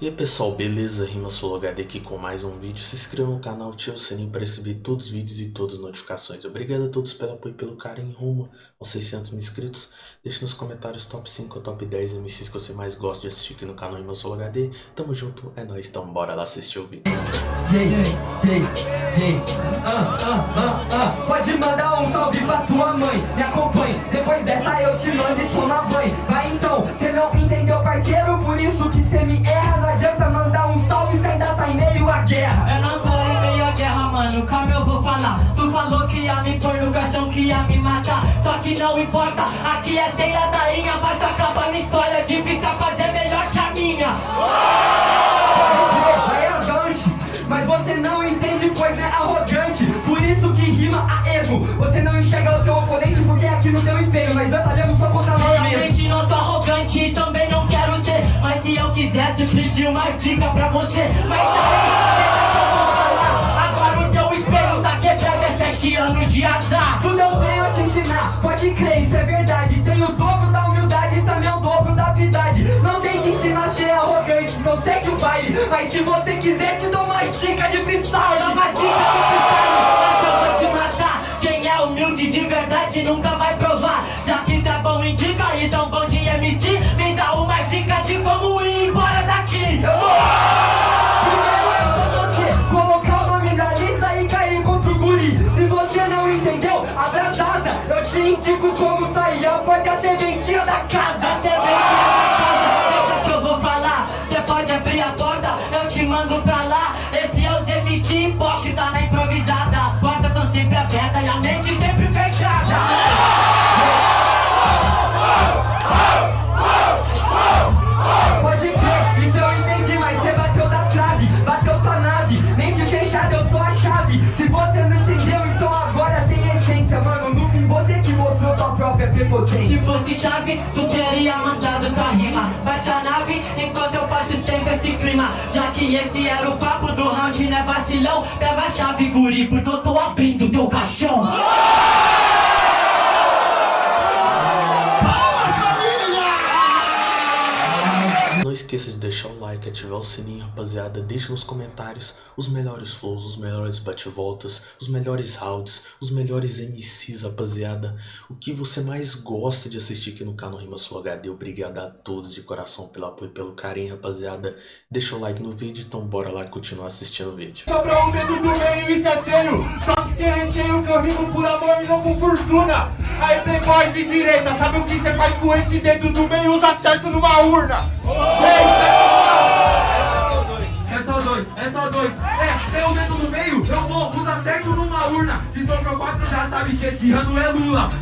E aí pessoal, beleza? Rima HD aqui com mais um vídeo. Se inscreva no canal, ative o sininho para receber todos os vídeos e todas as notificações. Obrigado a todos pelo apoio e pelo carinho rumo aos 600 mil inscritos. Deixe nos comentários top 5 ou top 10 MCs que você mais gosta de assistir aqui no canal Rima HD. Tamo junto, é nóis, então bora lá assistir o vídeo. Hey, hey, hey, ah, ah, ah. Pode mandar um salve pra tua mãe, me acompanhe. Depois dessa eu te mando e tomar banho. Vai então, cê não entendeu parceiro, por isso que cê me erra pôr no caixão, que ia me matar. Só que não importa, aqui é ceia da inha, mas acaba na história. Difícil fazer melhor que a minha. É mas você não entende, pois é arrogante. Por isso que rima a erro. Você não enxerga o teu oponente porque é aqui no teu espelho, mas batalhamos só contra nós. Realmente não sou arrogante e também não quero ser. Mas se eu quisesse pedir uma dica pra você, mas aí, é anos de azar. Tu não veio te ensinar, pode crer, isso é verdade. Tem o dobro da humildade e também o dobro da habilidade. Não sei te ensinar a ser arrogante, não sei que o baile. Mas se você quiser, te dou uma dica de freestyle. Dá uma dica de freestyle, casa. Da casa, Se fosse chave, tu teria mandado tua rima. Bate a nave enquanto eu faço tempo esse clima. Já que esse era o papo do round, né vacilão? Pega a chave, guri, porque eu tô abrindo teu caixão. Não esqueça de deixar o like, ativar o sininho, rapaziada. Deixa nos comentários os melhores flows, os melhores bate-voltas, os melhores rounds, os melhores MCs, rapaziada. O que você mais gosta de assistir aqui no canal Rima Sul HD. Obrigado a todos de coração pelo apoio e pelo carinho, rapaziada. Deixa o like no vídeo, então bora lá continuar assistindo o vídeo. Sobrou um dedo do meio, isso é feio Só que sem receio que eu rimo por amor e não com fortuna Aí playboy de direita, sabe o que você faz com esse dedo do meio? Usa certo numa urna É só dois, é só dois. É, tem o dedo no meio, eu vou, usa certo numa urna. Se sobrou quatro, já sabe que esse ano é Lula.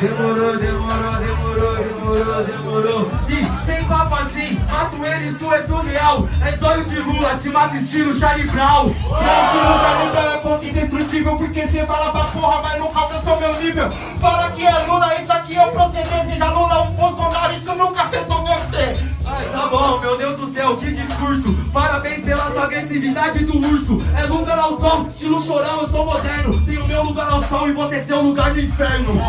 Demorou, demorou, demorou, demorou, demorou. E sem papo assim, mato ele, isso é surreal. É zóio de Lula, te mato estilo Charlie Brown. Gente, não sabe que é fonte indestrutível Porque cê fala pra porra, mas nunca alcançou meu nível. Fala que é Lula, isso aqui é o proceder Seja Lula ou Bolsonaro, isso nunca afetou você. Ai, tá bom, meu Deus do céu, que discurso. Parabéns pela sua agressividade do urso. É lugar ao sol, estilo chorão, eu sou moderno. Tenho meu lugar ao sol e você seu lugar no inferno.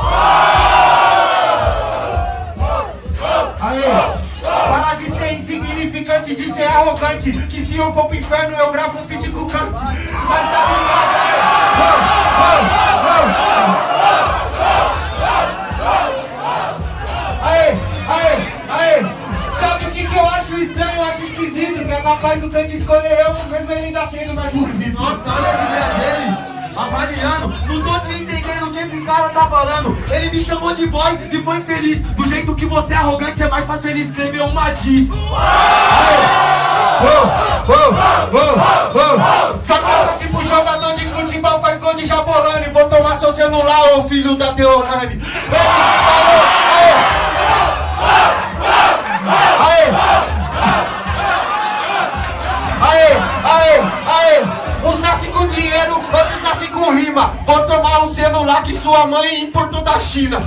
Aê, para insignificante, de ser arrogante Que se eu for pro inferno eu gravo um feat com Kant Mas tá ligado, Aê, aê, aê. Sabe o que, que eu acho estranho, eu acho esquisito Que é capaz do Kant escolher eu, mesmo ele ainda sendo mais bonito Nossa, olha a ideia dele Avaliando, não tô te entendendo o que esse cara tá falando. Ele me chamou de boy e foi feliz. Do jeito que você é arrogante é mais fácil ele escrever uma diz. Só que eu sou tipo jogador de futebol, faz gol de jabolane Vou tomar seu celular, ô filho da Deolane Vou tomar um celular que sua mãe importou da China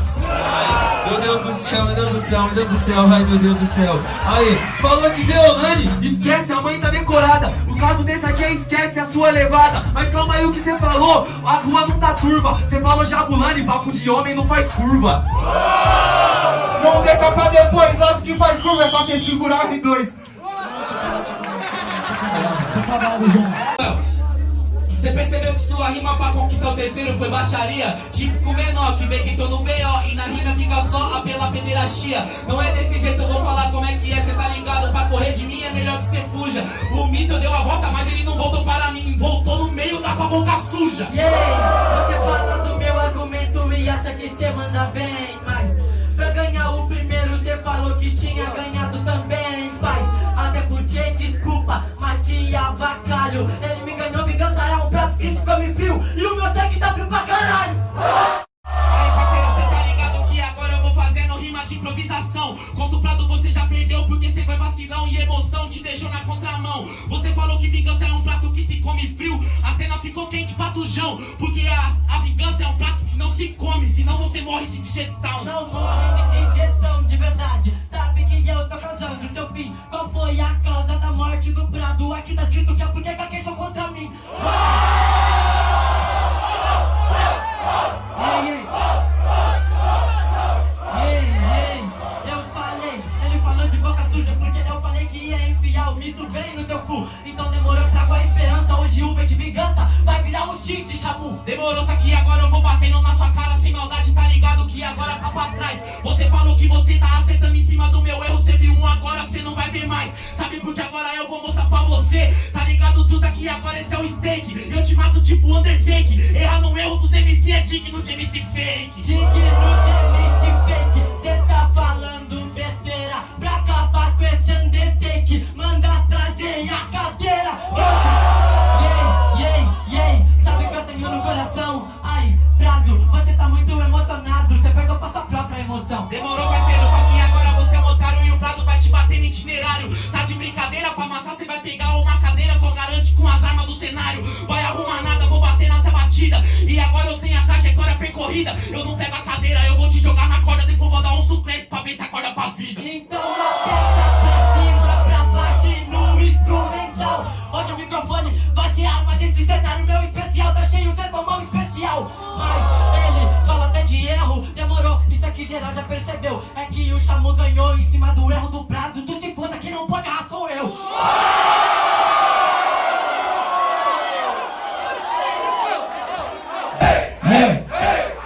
Meu Deus do céu, meu Deus do céu, meu Deus do céu, ai meu Deus do céu. Aí, falou de Deolane, esquece, a mãe tá decorada. O caso desse aqui é esquece a sua levada. Mas calma aí o que você falou, a rua não tá turva. Você falou Jabulani, papo de homem não faz curva. Vamos deixar pra depois, lógico que faz curva, é só você segurar R2. Você percebeu que sua rima pra conquistar o terceiro foi baixaria? Típico menor que vê que tô no B.O. e na rima fica só a pela pederastia. Não é desse jeito, eu vou falar como é que é, cê tá ligado? Pra correr de mim é melhor que cê fuja. O míssil deu a volta, mas ele não voltou para mim, voltou no meio da tua boca suja. Yeah, você fala do meu argumento e acha que cê manda bem, mas pra ganhar o primeiro cê falou que tinha ganhado também, mas te avacalho. Ele me ganhou, vingança é um prato que se come frio e o meu sangue tá frio pra caralho. Aí, parceiro, cê tá ligado que agora eu vou fazendo rima de improvisação. Conto prado, você já perdeu porque cê foi vacilão e emoção te deixou na contramão. Você falou que vingança é um prato que se come frio, a cena ficou quente pra tujão. Porque a, a vingança é um prato não se come, senão você morre de digestão. Não morre de digestão de verdade. Sabe que eu tô causando seu fim. Qual foi a causa da morte do Prado? Aqui tá escrito que é porque caquejou contra mim. Ei, ei. Ei, ei. Eu falei, ele falou de boca suja porque eu falei que ia enfiar o misto bem no teu cu. Então demorou, trago a esperança. Hoje o V de vingança vai virar um de chamu. Demorou, só que agora pra trás. Você falou que você tá acertando em cima do meu erro, você viu um agora, você não vai ver mais. Sabe porque agora eu vou mostrar pra você, tá ligado tudo aqui agora, esse é o steak. Eu te mato tipo Undertake, errar no erro dos MC é digno de MC fake. Digno de MC fake, Demorou, parceiro, só que agora você é um otário e o Prado vai te bater no itinerário. Tá de brincadeira, pra amassar você vai pegar uma cadeira, só garante com as armas do cenário. Vai arrumar nada, vou bater nessa batida. E agora eu tenho a trajetória percorrida. Eu não pego a cadeira, eu vou te jogar na corda, depois vou dar um suplente pra ver se acorda pra vida. Então percebeu É que o Chamu ganhou em cima do erro do Prado. Tu se foda, quem não pode errar sou eu. É.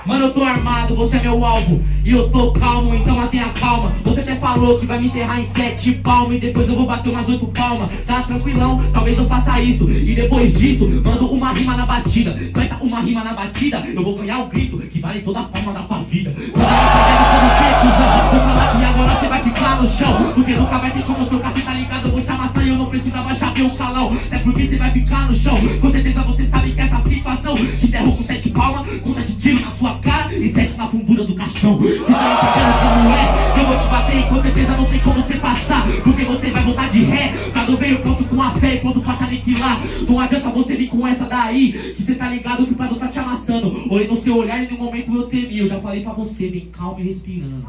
Mano, eu tô armado, você é meu alvo. E eu tô calmo, então mantenha calma. Você até falou que vai me enterrar em sete palmas E depois eu vou bater umas oito palmas. Tá tranquilão, talvez eu faça isso. E depois disso, mando uma rima na batida. Com essa uma rima na batida Eu vou ganhar o grito que vale todas as palmas da tua vida. Você que agora você vai ficar no chão Porque nunca vai ter como trocar, cê tá ligado? Eu vou te amassar e eu não preciso abaixar meu calão. É porque você vai ficar no chão. Com certeza você sabe que essa situação Te enterrou com sete palmas, com sete tiros na sua cara E sete na fundura do caixão. Você tá entendendo como é? Eu vou te bater e com certeza não tem como você passar Porque você vai voltar de ré. Cado veio pronto com a fé e pronto pra te aniquilar. Não adianta você vir com essa daí Que você tá ligado que o Prado tá te amassando. Olhei no seu olhar e no momento eu temi Eu já falei pra você, vem calmo e respirando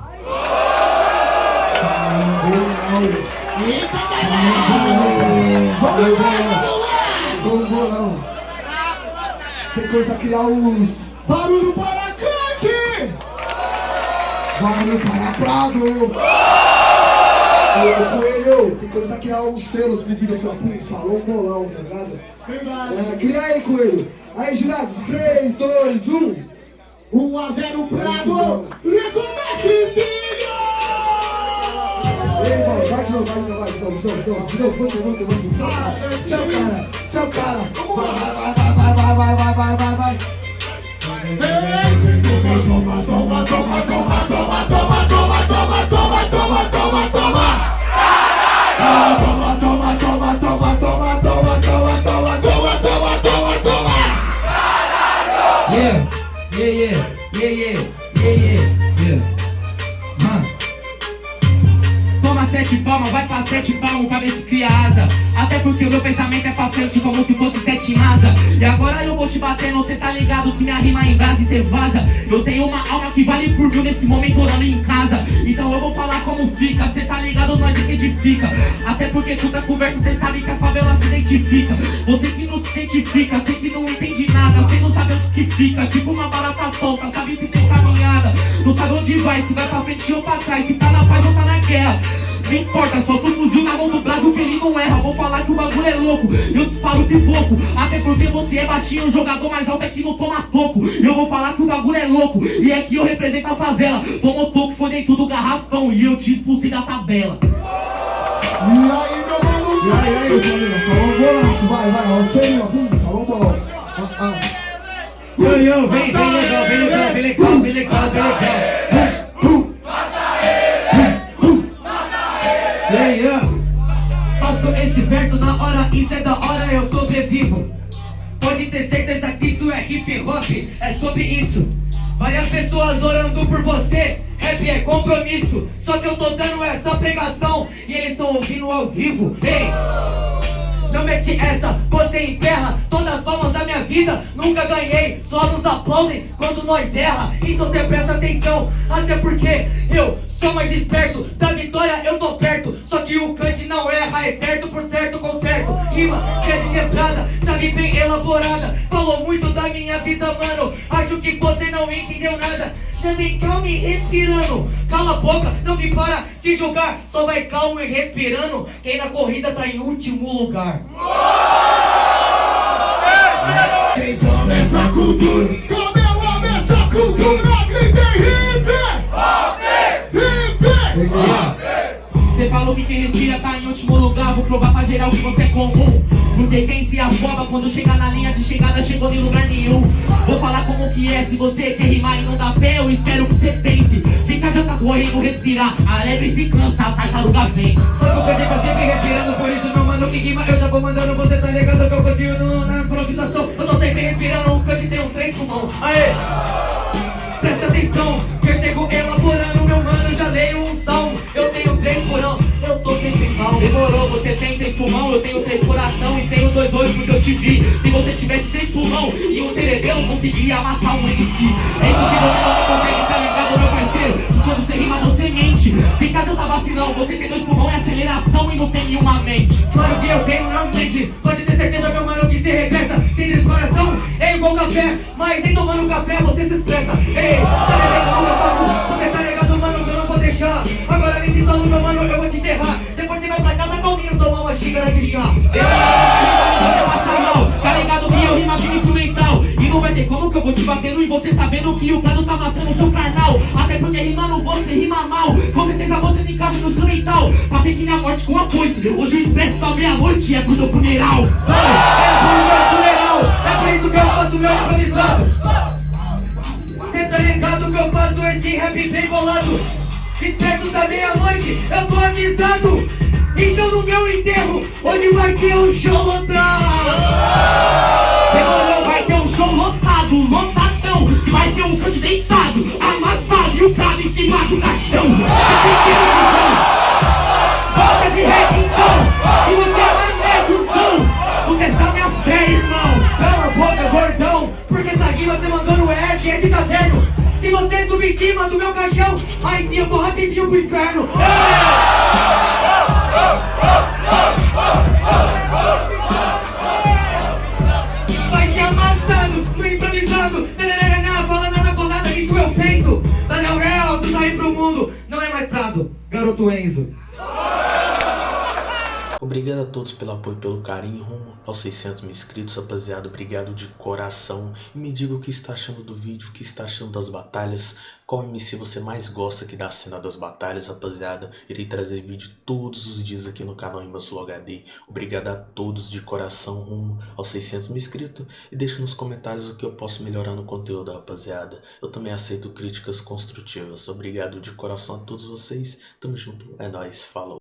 Lá, vamos bolão. Tem coisa a criar os barulho para cante! Barulho para Prado! Ô, Coelho, tem coisa a criar os selos pedindo a sua puta. Falou um bolão, tá ligado? É, cria aí, Coelho. Aí, jurados, 3, 2, 1. 1 a 0 Prado! Recomece, filho! Ei, vai, vai de novo, vai de novo, vai de novo, de novo, de novo, de novo, você, você, você, seu cara, seu cara, vai, vai, vai, vai, vai, vai, vai, vai, vai. Toma, toma, toma, toma, toma, toma, toma, toma, toma, toma, toma, toma, toma. Toma, toma, toma, toma, toma, toma, toma, toma, toma, toma, toma, toma. Yeah, yeah, yeah, yeah, yeah, yeah, yeah, yeah. Huh. Toma sete palmas, vai pra sete palmas se cria asa. Até porque o meu pensamento é pra frente como se fosse sete asa E agora eu vou te batendo, cê tá ligado que minha rima em brasa e cê vaza. Eu tenho uma alma que vale por mil nesse momento orando em casa. Então eu vou falar como fica, cê tá ligado, nós é que edifica Até porque toda conversa cê sabe que a favela se identifica. Você que não se identifica, cê fica, tipo uma barata tonta Sabe se tem caminhada, não sabe onde vai Se vai pra frente ou pra trás, se tá na paz ou tá na guerra não importa, só tu fuzil na mão do Brasil que ele não erra Vou falar que o bagulho é louco, eu disparo pipoco Até porque você é baixinho, o jogador mais alto é que não toma toco E eu vou falar que o bagulho é louco, e é que eu represento a favela Tomou toco, foi dentro do garrafão, e eu te expulsei da tabela E aí, meu mano? E aí, aí, família? Falou um golaço, vai, vai, ó, você aí, ó, bum, falou um golaço. Ah, ah. Yo, yo, vem, vem legal, vem legal, vem legal, vem legal, vem legal Yeah, yeah. Faço esse verso na hora, isso é da hora, eu sobrevivo. Pode ter certeza que isso é hip hop, é sobre isso. Várias pessoas orando por você, rap é compromisso. Só que eu tô dando essa pregação e eles estão ouvindo ao vivo. Ei! Não mete essa, você emperra todas as palmas da minha vida. Nunca ganhei, só nos aplaudem quando nós erra. Então você presta atenção, até porque eu sou mais esperto. Da vitória eu tô perto, só que o Kant não erra, é certo por certo com certo. Rima que de quebrada, sabe bem elaborada. Falou muito da minha vida, mano. Acho que você não entendeu nada. Já vem calmo e respirando. Cala a boca, não me para de julgar. Só vai calmo e respirando. Quem na corrida tá em último lugar. Quem some essa cultura? Como eu amo essa cultura? Gritem hip! Hip! Você falou que quem respira tá em último lugar. Vou provar pra geral que você é comum. Porque quem se afoba quando chega na linha de chegada Chegou em lugar nenhum. Vou falar como que é Se você quer rimar e não dá pé Eu espero que você pense. Fica já tá correndo, respirar. A lebre se cansa, a tartaruga vence Só que eu perdi pra sempre respirando Por isso meu mano que rima. Eu já vou mandando Você tá ligado que eu continuo na improvisação. Eu tô sempre respirando O cante tem um trem pulmão Aê! Presta atenção Que eu chego elaborando Meu mano já leio um salmo. Eu tenho três porão Eu tô sempre calmo Demorou, você tem três pulmão, eu tenho três coração e tenho dois olhos porque eu te vi. Se você tivesse três pulmão e um cerebelo, conseguiria amassar um MC. É isso que você não consegue, tá ligado, meu parceiro? Quando você rima, você mente. Fica tanta vacilão, você tem dois pulmão e aceleração e não tem nenhuma mente. Claro que eu tenho, não mente Pode ter certeza, meu mano, que se regressa Sem descoração, é igual café Mas nem tomando café você se expressa Ei, tá ligado eu faço? Você tá ligado, mano, que eu não vou deixar Agora nesse solo, meu mano, eu vou Depois você vai pra casa calminho tomar uma xícara de chá. Você tá ligado que eu aqui no instrumental. E não vai ter como que eu vou te batendo e você tá vendo que o plano tá amassando o seu carnal. Até porque rimando você rima mal. Com certeza você não encaixa no instrumental. Passei que na morte com a foice Hoje o expresso tá meia-noite e é pro teu funeral. É funeral, é por isso que eu faço meu improvisado Cê tá ligado que eu faço esse rap bem bolado? E perto da meia-noite eu tô avisado. Então no meu enterro, onde vai ter um show lotado? Demorou, vai ter um show lotado, lotadão Que vai ter um cante deitado, amassado E o prato em cima do caixão. Volta de rap então, e você é mané do som Não testar minha fé, irmão. Cala a boca, gordão você subir em cima do meu caixão. Aí sim eu vou rapidinho pro inferno. Vai ser amassado, no improvisado Nananana, Fala nada com nada, isso eu penso Daniel Real, tu sair pro mundo. Não é mais Prado, garoto Enzo Obrigado a todos pelo apoio e pelo carinho rumo aos 600 mil inscritos, rapaziada. Obrigado de coração. E me diga o que está achando do vídeo, o que está achando das batalhas. Qual MC você mais gosta aqui da cena das batalhas, rapaziada. Irei trazer vídeo todos os dias aqui no canal Rimasul HD. Obrigado a todos de coração rumo aos 600 mil inscritos. E deixe nos comentários o que eu posso melhorar no conteúdo, rapaziada. Eu também aceito críticas construtivas. Obrigado de coração a todos vocês. Tamo junto. É nóis. Falou.